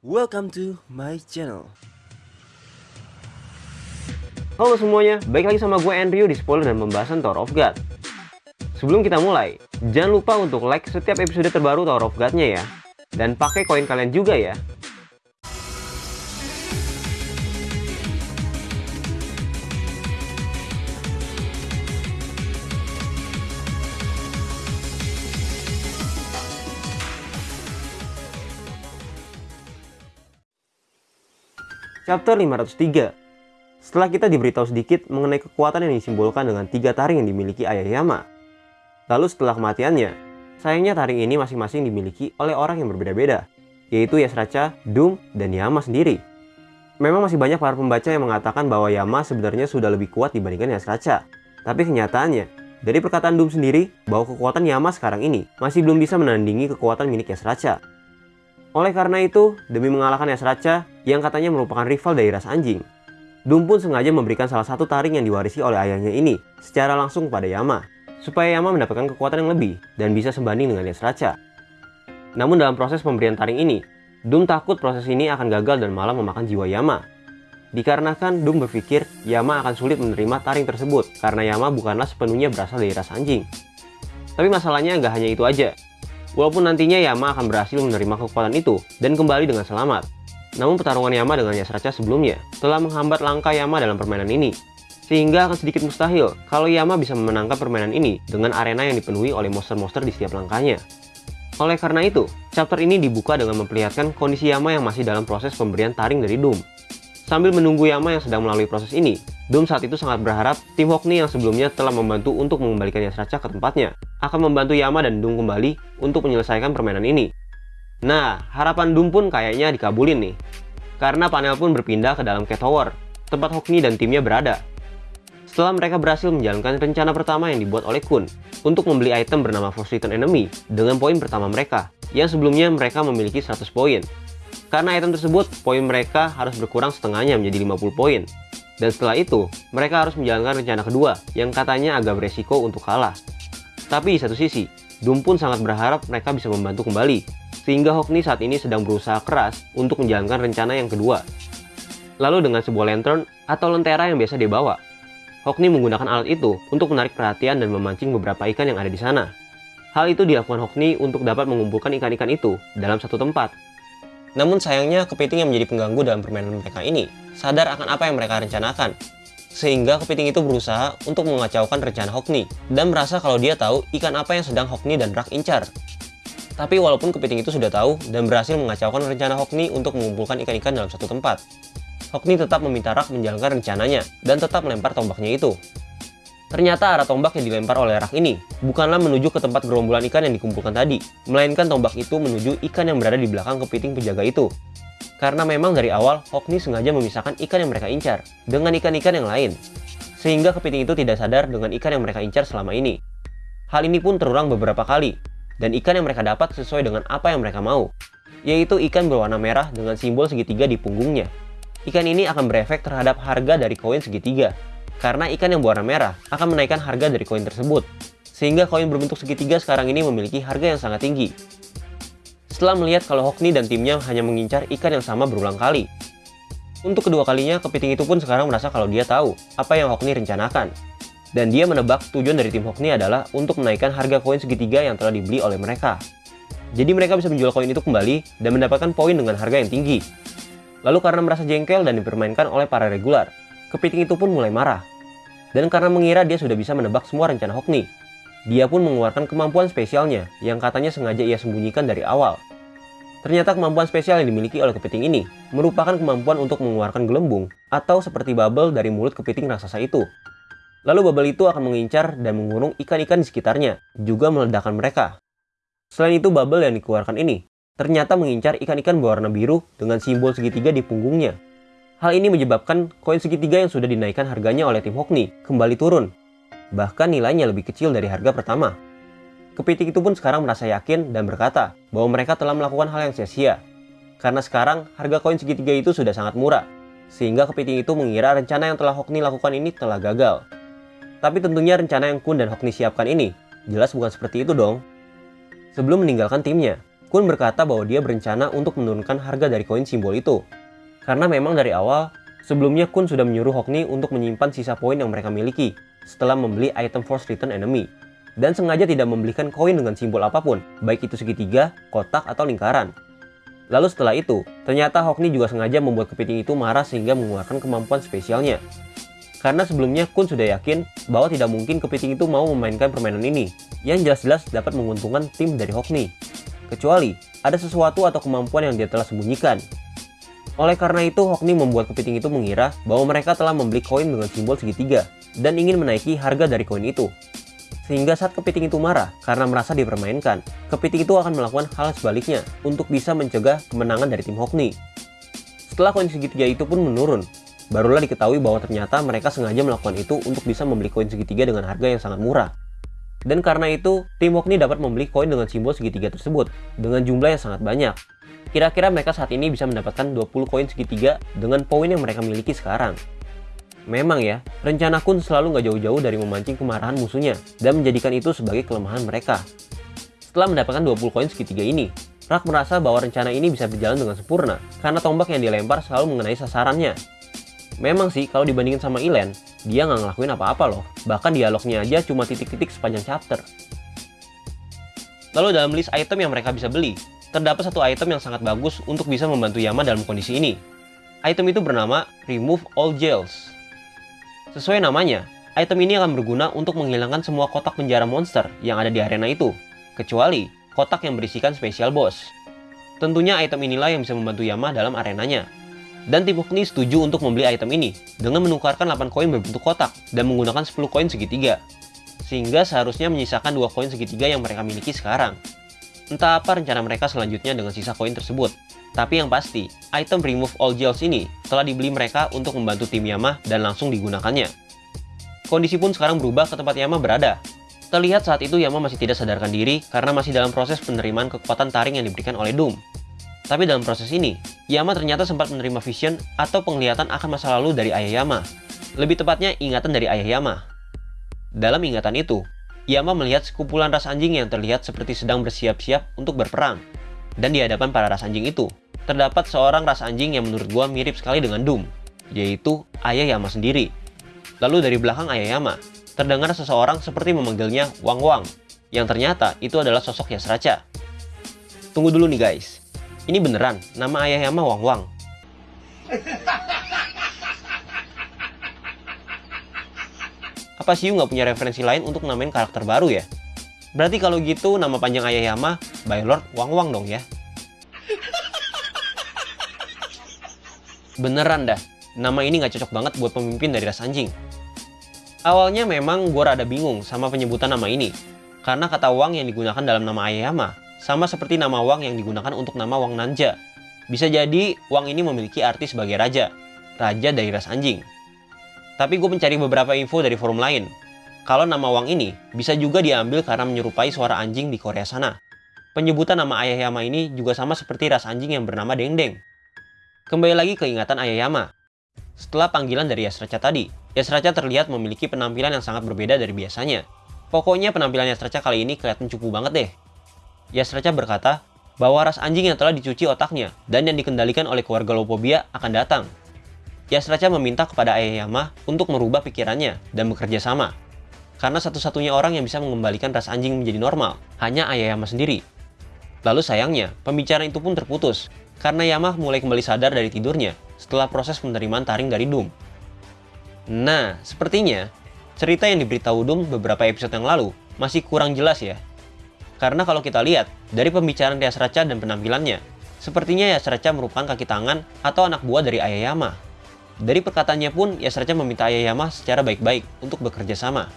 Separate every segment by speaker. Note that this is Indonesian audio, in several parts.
Speaker 1: Welcome to my channel.
Speaker 2: Halo semuanya, baik lagi sama gue Andrew di spoiler dan pembahasan Tower of God. Sebelum kita mulai, jangan lupa untuk like setiap episode terbaru Tower of God-nya ya. Dan pakai koin kalian juga ya. Chapter 503 Setelah kita diberitahu sedikit mengenai kekuatan yang disimbolkan dengan tiga taring yang dimiliki Ayah Yama. Lalu setelah kematiannya, sayangnya taring ini masing-masing dimiliki oleh orang yang berbeda-beda, yaitu Yasracha, Doom, dan Yama sendiri. Memang masih banyak para pembaca yang mengatakan bahwa Yama sebenarnya sudah lebih kuat dibandingkan Yasracha. Tapi kenyataannya, dari perkataan Doom sendiri, bahwa kekuatan Yama sekarang ini masih belum bisa menandingi kekuatan milik Yasracha. Oleh karena itu, demi mengalahkan Yasracha yang katanya merupakan rival dari ras anjing, Doom pun sengaja memberikan salah satu taring yang diwarisi oleh ayahnya ini secara langsung kepada Yama, supaya Yama mendapatkan kekuatan yang lebih dan bisa sebanding dengan Yasracha. Namun dalam proses pemberian taring ini, Doom takut proses ini akan gagal dan malah memakan jiwa Yama. Dikarenakan Doom berpikir Yama akan sulit menerima taring tersebut karena Yama bukanlah sepenuhnya berasal dari ras anjing. Tapi masalahnya nggak hanya itu aja, Walaupun nantinya Yama akan berhasil menerima kekuatan itu dan kembali dengan selamat. Namun pertarungan Yama dengan Yasracha sebelumnya telah menghambat langkah Yama dalam permainan ini. Sehingga akan sedikit mustahil kalau Yama bisa memenangkan permainan ini dengan arena yang dipenuhi oleh monster-monster di setiap langkahnya. Oleh karena itu, chapter ini dibuka dengan memperlihatkan kondisi Yama yang masih dalam proses pemberian taring dari Doom. Sambil menunggu Yama yang sedang melalui proses ini, Doom saat itu sangat berharap tim Hockney yang sebelumnya telah membantu untuk mengembalikan Yasracha ke tempatnya akan membantu Yama dan Doom kembali untuk menyelesaikan permainan ini. Nah, harapan Doom pun kayaknya dikabulin nih. Karena panel pun berpindah ke dalam Cat Tower, tempat Hockney dan timnya berada. Setelah mereka berhasil menjalankan rencana pertama yang dibuat oleh Kun untuk membeli item bernama Forsaken Enemy dengan poin pertama mereka, yang sebelumnya mereka memiliki 100 poin. Karena item tersebut, poin mereka harus berkurang setengahnya menjadi 50 poin, dan setelah itu, mereka harus menjalankan rencana kedua yang katanya agak beresiko untuk kalah. Tapi di satu sisi, Doom pun sangat berharap mereka bisa membantu kembali, sehingga Hockney saat ini sedang berusaha keras untuk menjalankan rencana yang kedua. Lalu dengan sebuah lantern atau lentera yang biasa dibawa, Hockney menggunakan alat itu untuk menarik perhatian dan memancing beberapa ikan yang ada di sana. Hal itu dilakukan Hockney untuk dapat mengumpulkan ikan-ikan itu dalam satu tempat. Namun sayangnya kepiting yang menjadi pengganggu dalam permainan mereka ini sadar akan apa yang mereka rencanakan. Sehingga kepiting itu berusaha untuk mengacaukan rencana Hockney dan merasa kalau dia tahu ikan apa yang sedang Hockney dan Rak incar. Tapi walaupun kepiting itu sudah tahu dan berhasil mengacaukan rencana Hockney untuk mengumpulkan ikan-ikan dalam satu tempat, Hockney tetap meminta Rak menjalankan rencananya dan tetap melempar tombaknya itu. Ternyata arah tombak yang dilempar oleh Rak ini bukanlah menuju ke tempat gerombolan ikan yang dikumpulkan tadi, melainkan tombak itu menuju ikan yang berada di belakang kepiting penjaga itu. Karena memang dari awal, Hockney sengaja memisahkan ikan yang mereka incar dengan ikan-ikan yang lain. Sehingga kepiting itu tidak sadar dengan ikan yang mereka incar selama ini. Hal ini pun terulang beberapa kali, dan ikan yang mereka dapat sesuai dengan apa yang mereka mau, yaitu ikan berwarna merah dengan simbol segitiga di punggungnya. Ikan ini akan berefek terhadap harga dari koin segitiga, karena ikan yang berwarna merah akan menaikkan harga dari koin tersebut, sehingga koin berbentuk segitiga sekarang ini memiliki harga yang sangat tinggi, setelah melihat kalau Hockney dan timnya hanya mengincar ikan yang sama berulang kali. Untuk kedua kalinya, kepiting itu pun sekarang merasa kalau dia tahu apa yang Hockney rencanakan. Dan dia menebak tujuan dari tim Hockney adalah untuk menaikkan harga koin segitiga yang telah dibeli oleh mereka. Jadi mereka bisa menjual koin itu kembali dan mendapatkan poin dengan harga yang tinggi. Lalu karena merasa jengkel dan dipermainkan oleh para regular, kepiting itu pun mulai marah. Dan karena mengira dia sudah bisa menebak semua rencana Hockney, dia pun mengeluarkan kemampuan spesialnya yang katanya sengaja ia sembunyikan dari awal. Ternyata kemampuan spesial yang dimiliki oleh kepiting ini merupakan kemampuan untuk mengeluarkan gelembung atau seperti bubble dari mulut kepiting raksasa itu. Lalu bubble itu akan mengincar dan mengurung ikan-ikan di sekitarnya, juga meledakkan mereka. Selain itu bubble yang dikeluarkan ini ternyata mengincar ikan-ikan berwarna biru dengan simbol segitiga di punggungnya. Hal ini menyebabkan koin segitiga yang sudah dinaikkan harganya oleh tim Hockney kembali turun. Bahkan nilainya lebih kecil dari harga pertama. Kepiting itu pun sekarang merasa yakin dan berkata bahwa mereka telah melakukan hal yang sia-sia. Karena sekarang harga koin segitiga itu sudah sangat murah, sehingga kepiting itu mengira rencana yang telah Hockney lakukan ini telah gagal. Tapi tentunya rencana yang Kun dan Hockney siapkan ini jelas bukan seperti itu dong. Sebelum meninggalkan timnya, Kun berkata bahwa dia berencana untuk menurunkan harga dari koin simbol itu. Karena memang dari awal, sebelumnya Kun sudah menyuruh Hokni untuk menyimpan sisa poin yang mereka miliki setelah membeli item Force Return Enemy. Dan sengaja tidak membelikan koin dengan simbol apa pun, baik itu segitiga, kotak, atau lingkaran. Lalu setelah itu, ternyata Hokni juga sengaja membuat kepiting itu marah sehingga mengeluarkan kemampuan spesialnya. Karena sebelumnya Kun sudah yakin bahwa tidak mungkin kepiting itu mau memainkan permainan ini, yang jelas-jelas dapat menguntungkan tim dari Hokni kecuali ada sesuatu atau kemampuan yang dia telah sembunyikan. Oleh karena itu, Hokni membuat kepiting itu mengira bahwa mereka telah membeli koin dengan simbol segitiga dan ingin menaiki harga dari koin itu. Sehingga saat kepiting itu marah karena merasa dipermainkan, kepiting itu akan melakukan hal sebaliknya untuk bisa mencegah kemenangan dari tim Hokni. Setelah koin segitiga itu pun menurun, barulah diketahui bahwa ternyata mereka sengaja melakukan itu untuk bisa membeli koin segitiga dengan harga yang sangat murah. Dan karena itu, tim Wokni dapat membeli koin dengan simbol segitiga tersebut dengan jumlah yang sangat banyak. Kira-kira mereka saat ini bisa mendapatkan 20 koin segitiga dengan poin yang mereka miliki sekarang. Memang ya, rencana Kun selalu nggak jauh-jauh dari memancing kemarahan musuhnya dan menjadikan itu sebagai kelemahan mereka. Setelah mendapatkan 20 koin segitiga ini, Rak merasa bahwa rencana ini bisa berjalan dengan sempurna karena tombak yang dilempar selalu mengenai sasarannya. Memang sih, kalau dibandingin sama Ilen, dia nggak ngelakuin apa-apa loh. Bahkan dialognya aja cuma titik-titik sepanjang chapter. Lalu dalam list item yang mereka bisa beli, terdapat satu item yang sangat bagus untuk bisa membantu Yama dalam kondisi ini. Item itu bernama Remove All Jails. Sesuai namanya, item ini akan berguna untuk menghilangkan semua kotak penjara monster yang ada di arena itu, kecuali kotak yang berisikan spesial boss. Tentunya item inilah yang bisa membantu Yama dalam arenanya. Dan tim Hukni setuju untuk membeli item ini dengan menukarkan 8 koin berbentuk kotak dan menggunakan 10 koin segitiga. Sehingga seharusnya menyisakan dua koin segitiga yang mereka miliki sekarang. Entah apa rencana mereka selanjutnya dengan sisa koin tersebut. Tapi yang pasti, item Remove All Gels ini telah dibeli mereka untuk membantu tim Yama dan langsung digunakannya. Kondisi pun sekarang berubah ke tempat Yama berada. Terlihat saat itu Yama masih tidak sadarkan diri karena masih dalam proses penerimaan kekuatan taring yang diberikan oleh Doom. Tapi dalam proses ini, Yama ternyata sempat menerima vision atau penglihatan akan masa lalu dari ayah Yama. Lebih tepatnya ingatan dari ayah Yama. Dalam ingatan itu, Yama melihat sekumpulan ras anjing yang terlihat seperti sedang bersiap-siap untuk berperang. Dan di hadapan para ras anjing itu, terdapat seorang ras anjing yang menurut gua mirip sekali dengan Doom, yaitu ayah Yama sendiri. Lalu dari belakang ayah Yama, terdengar seseorang seperti memanggilnya Wang Wang, yang ternyata itu adalah sosok Yasracha. Tunggu dulu nih guys, ini beneran, nama ayah Yama Wang Wang. Apa Siu nggak punya referensi lain untuk namain karakter baru ya? Berarti kalau gitu nama panjang ayah Yama, by Lord Wang Wang dong ya? Beneran dah, nama ini nggak cocok banget buat pemimpin dari ras anjing. Awalnya memang gue rada bingung sama penyebutan nama ini, karena kata Wang yang digunakan dalam nama ayah Yama sama seperti nama Wang yang digunakan untuk nama Wang Nanja. Bisa jadi Wang ini memiliki arti sebagai raja, raja dari ras anjing. Tapi gue mencari beberapa info dari forum lain. Kalau nama Wang ini bisa juga diambil karena menyerupai suara anjing di Korea sana. Penyebutan nama Ayah Yama ini juga sama seperti ras anjing yang bernama Deng Deng. Kembali lagi ke ingatan Ayah Yama. Setelah panggilan dari Yasracha tadi, Yasracha terlihat memiliki penampilan yang sangat berbeda dari biasanya. Pokoknya penampilan Yasracha kali ini kelihatan cupu banget deh. Yasracha berkata bahwa ras anjing yang telah dicuci otaknya dan yang dikendalikan oleh keluarga Lopobia akan datang. Yasracha meminta kepada Ayayama untuk merubah pikirannya dan bekerja sama. Karena satu-satunya orang yang bisa mengembalikan ras anjing menjadi normal hanya Ayayama sendiri. Lalu sayangnya, pembicaraan itu pun terputus karena Yama mulai kembali sadar dari tidurnya setelah proses penerimaan taring dari Doom. Nah, sepertinya cerita yang diberitahu Doom beberapa episode yang lalu masih kurang jelas ya karena kalau kita lihat, dari pembicaraan Yasracha dan penampilannya, sepertinya Yasracha merupakan kaki tangan atau anak buah dari Ayayama. Dari perkataannya pun, Yasracha meminta Ayayama secara baik-baik untuk bekerja sama.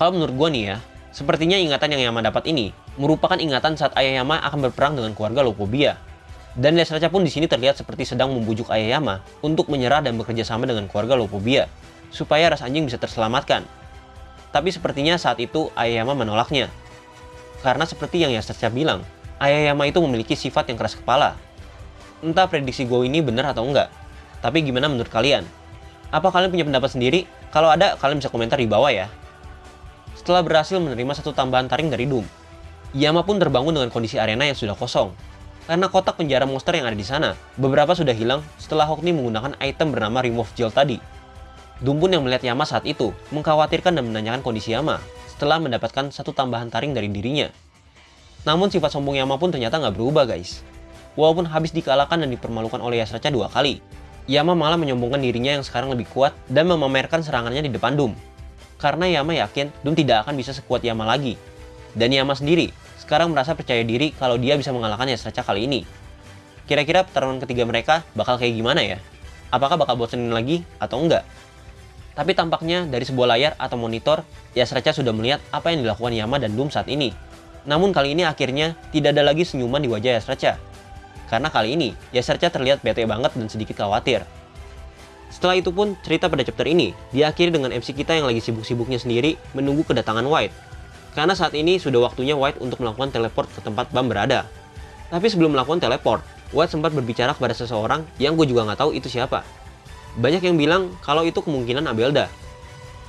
Speaker 2: Kalau menurut gua nih ya, sepertinya ingatan yang Yama dapat ini merupakan ingatan saat Ayayama akan berperang dengan keluarga Lopobia. Dan Yasracha pun di sini terlihat seperti sedang membujuk Ayayama untuk menyerah dan bekerja sama dengan keluarga Lopobia, supaya ras anjing bisa terselamatkan. Tapi sepertinya saat itu Ayayama menolaknya, karena seperti yang Yasasha bilang, Ayayama itu memiliki sifat yang keras kepala. Entah prediksi gue ini benar atau enggak, tapi gimana menurut kalian? Apa kalian punya pendapat sendiri? Kalau ada, kalian bisa komentar di bawah ya. Setelah berhasil menerima satu tambahan taring dari Doom, Yama pun terbangun dengan kondisi arena yang sudah kosong. Karena kotak penjara monster yang ada di sana, beberapa sudah hilang setelah Hokni menggunakan item bernama Remove Gel tadi. Dumbun yang melihat Yama saat itu mengkhawatirkan dan menanyakan kondisi Yama setelah mendapatkan satu tambahan taring dari dirinya. Namun sifat sombong Yama pun ternyata nggak berubah guys. Walaupun habis dikalahkan dan dipermalukan oleh Yasracha dua kali, Yama malah menyombongkan dirinya yang sekarang lebih kuat dan memamerkan serangannya di depan Doom. Karena Yama yakin Doom tidak akan bisa sekuat Yama lagi. Dan Yama sendiri sekarang merasa percaya diri kalau dia bisa mengalahkan Yasracha kali ini. Kira-kira pertarungan ketiga mereka bakal kayak gimana ya? Apakah bakal bosenin lagi atau enggak? Tapi tampaknya dari sebuah layar atau monitor, Yasracha sudah melihat apa yang dilakukan Yama dan Doom saat ini. Namun kali ini akhirnya tidak ada lagi senyuman di wajah Yasracha. Karena kali ini, Yasracha terlihat bete banget dan sedikit khawatir. Setelah itu pun, cerita pada chapter ini diakhiri dengan MC kita yang lagi sibuk-sibuknya sendiri menunggu kedatangan White. Karena saat ini sudah waktunya White untuk melakukan teleport ke tempat Bam berada. Tapi sebelum melakukan teleport, White sempat berbicara kepada seseorang yang gue juga nggak tahu itu siapa. Banyak yang bilang kalau itu kemungkinan Abelda.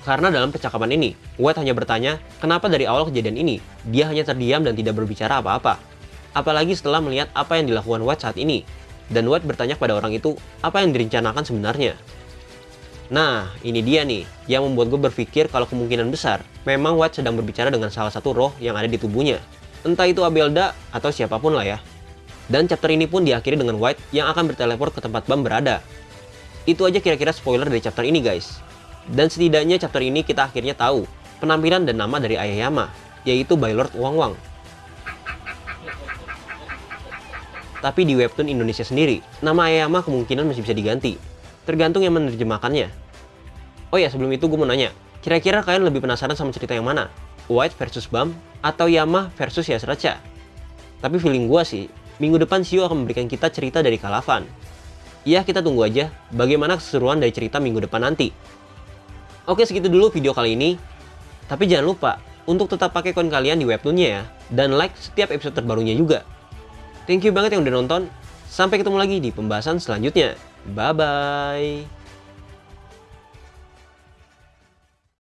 Speaker 2: Karena dalam percakapan ini, White hanya bertanya kenapa dari awal kejadian ini, dia hanya terdiam dan tidak berbicara apa-apa. Apalagi setelah melihat apa yang dilakukan White saat ini. Dan White bertanya kepada orang itu apa yang direncanakan sebenarnya. Nah, ini dia nih, yang membuat gue berpikir kalau kemungkinan besar, memang White sedang berbicara dengan salah satu roh yang ada di tubuhnya. Entah itu Abelda atau siapa pun lah ya. Dan chapter ini pun diakhiri dengan White yang akan berteleport ke tempat Bam berada, itu aja kira-kira spoiler dari chapter ini guys. Dan setidaknya chapter ini kita akhirnya tahu penampilan dan nama dari Ayah Yama, yaitu By Lord Wang Wang. Tapi di webtoon Indonesia sendiri, nama Ayah Yama kemungkinan masih bisa diganti, tergantung yang menerjemahkannya. Oh ya, sebelum itu gue mau nanya, kira-kira kalian lebih penasaran sama cerita yang mana? White versus Bam atau Yama versus Yasracha? Tapi feeling gue sih, minggu depan Shio akan memberikan kita cerita dari Kalavan, Ya, kita tunggu aja bagaimana keseruan dari cerita minggu depan nanti. Oke, segitu dulu video kali ini. Tapi jangan lupa untuk tetap pakai koin kalian di webtoonnya ya. Dan like setiap episode terbarunya juga. Thank you banget yang udah nonton. Sampai ketemu lagi di pembahasan selanjutnya. Bye-bye.